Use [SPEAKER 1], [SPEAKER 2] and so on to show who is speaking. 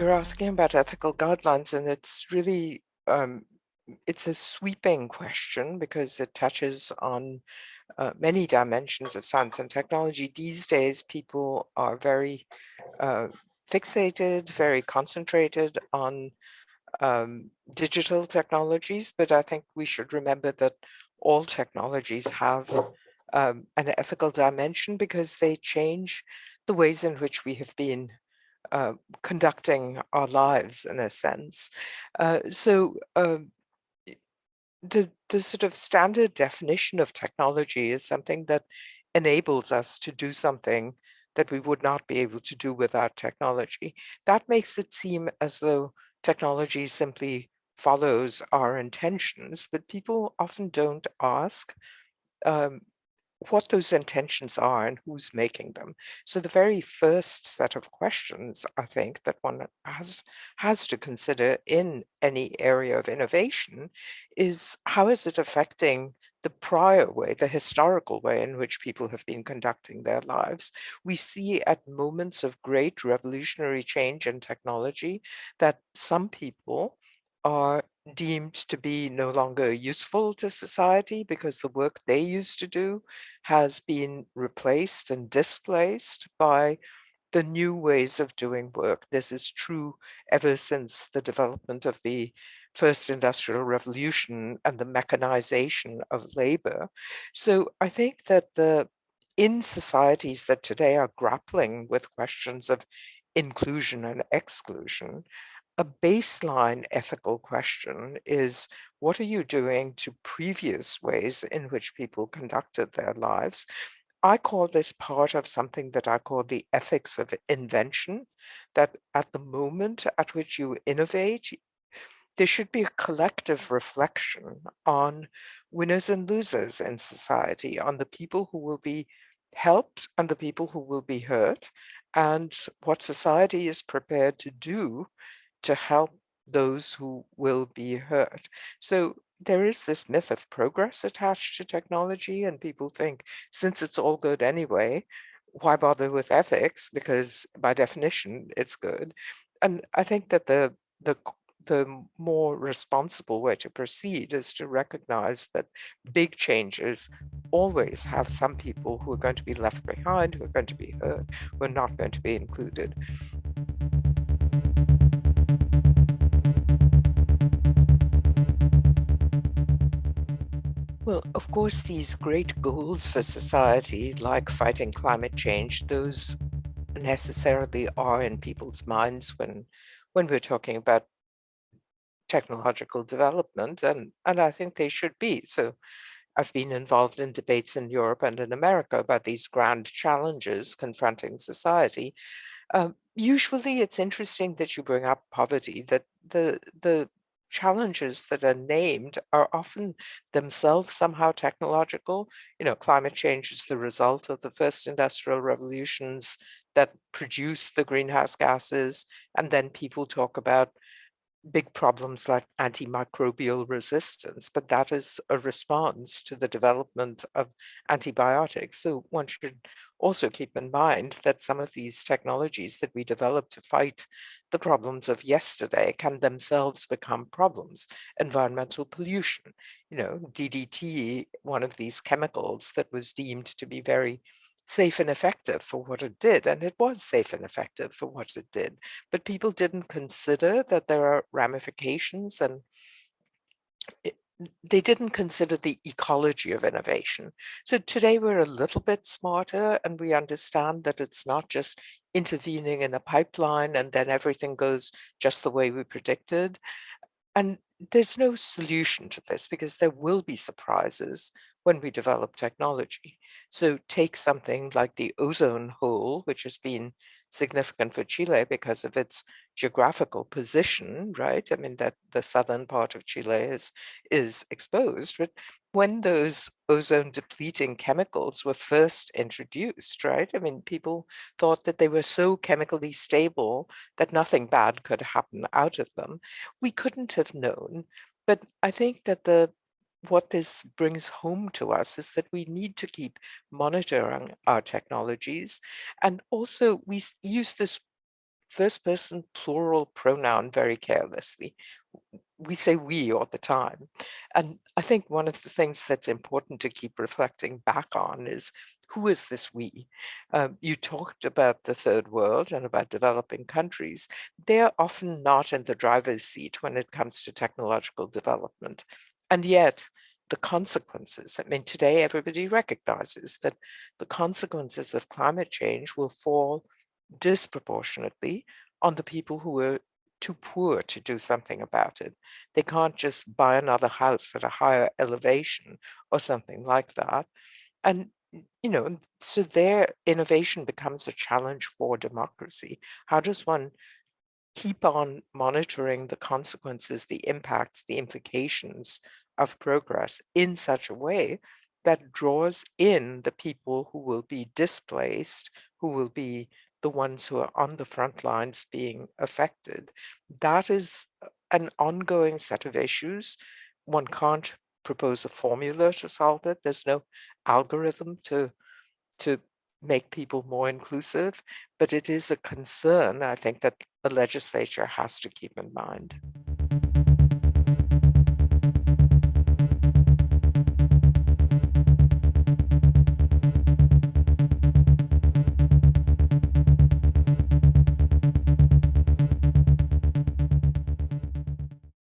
[SPEAKER 1] You're asking about ethical guidelines, and it's really um, it's a sweeping question because it touches on uh, many dimensions of science and technology. These days, people are very uh, fixated, very concentrated on um, digital technologies, but I think we should remember that all technologies have um, an ethical dimension because they change the ways in which we have been uh, conducting our lives in a sense. Uh, so um, the, the sort of standard definition of technology is something that enables us to do something that we would not be able to do without technology. That makes it seem as though technology simply follows our intentions, but people often don't ask um, what those intentions are and who's making them. So the very first set of questions I think that one has has to consider in any area of innovation is how is it affecting the prior way, the historical way in which people have been conducting their lives. We see at moments of great revolutionary change in technology that some people deemed to be no longer useful to society because the work they used to do has been replaced and displaced by the new ways of doing work. This is true ever since the development of the first industrial revolution and the mechanization of labor. So I think that the in societies that today are grappling with questions of inclusion and exclusion, a baseline ethical question is what are you doing to previous ways in which people conducted their lives? I call this part of something that I call the ethics of invention, that at the moment at which you innovate, there should be a collective reflection on winners and losers in society, on the people who will be helped and the people who will be hurt, and what society is prepared to do to help those who will be hurt. So there is this myth of progress attached to technology and people think since it's all good anyway, why bother with ethics? Because by definition, it's good. And I think that the the the more responsible way to proceed is to recognize that big changes always have some people who are going to be left behind, who are going to be hurt, who are not going to be included. Well, of course, these great goals for society, like fighting climate change, those necessarily are in people's minds when when we're talking about technological development, and, and I think they should be. So I've been involved in debates in Europe and in America about these grand challenges confronting society. Um, usually it's interesting that you bring up poverty, that the, the challenges that are named are often themselves somehow technological. You know, climate change is the result of the first industrial revolutions that produced the greenhouse gases. And then people talk about big problems like antimicrobial resistance, but that is a response to the development of antibiotics. So one should also keep in mind that some of these technologies that we develop to fight the problems of yesterday can themselves become problems. Environmental pollution, you know, DDT, one of these chemicals that was deemed to be very safe and effective for what it did, and it was safe and effective for what it did. But people didn't consider that there are ramifications and it, they didn't consider the ecology of innovation. So today we're a little bit smarter and we understand that it's not just intervening in a pipeline and then everything goes just the way we predicted. And there's no solution to this because there will be surprises when we develop technology. So take something like the ozone hole, which has been significant for Chile because of its geographical position, right? I mean, that the southern part of Chile is, is exposed, but when those ozone depleting chemicals were first introduced, right? I mean, people thought that they were so chemically stable that nothing bad could happen out of them. We couldn't have known, but I think that the what this brings home to us is that we need to keep monitoring our technologies. And also we use this first person plural pronoun very carelessly. We say we all the time. And I think one of the things that's important to keep reflecting back on is who is this we? Um, you talked about the third world and about developing countries. They're often not in the driver's seat when it comes to technological development. And yet the consequences, I mean, today everybody recognizes that the consequences of climate change will fall disproportionately on the people who are too poor to do something about it. They can't just buy another house at a higher elevation or something like that. And, you know, so their innovation becomes a challenge for democracy. How does one keep on monitoring the consequences, the impacts, the implications of progress in such a way that draws in the people who will be displaced, who will be the ones who are on the front lines being affected. That is an ongoing set of issues. One can't propose a formula to solve it. There's no algorithm to, to make people more inclusive, but it is a concern, I think, that the legislature has to keep in mind.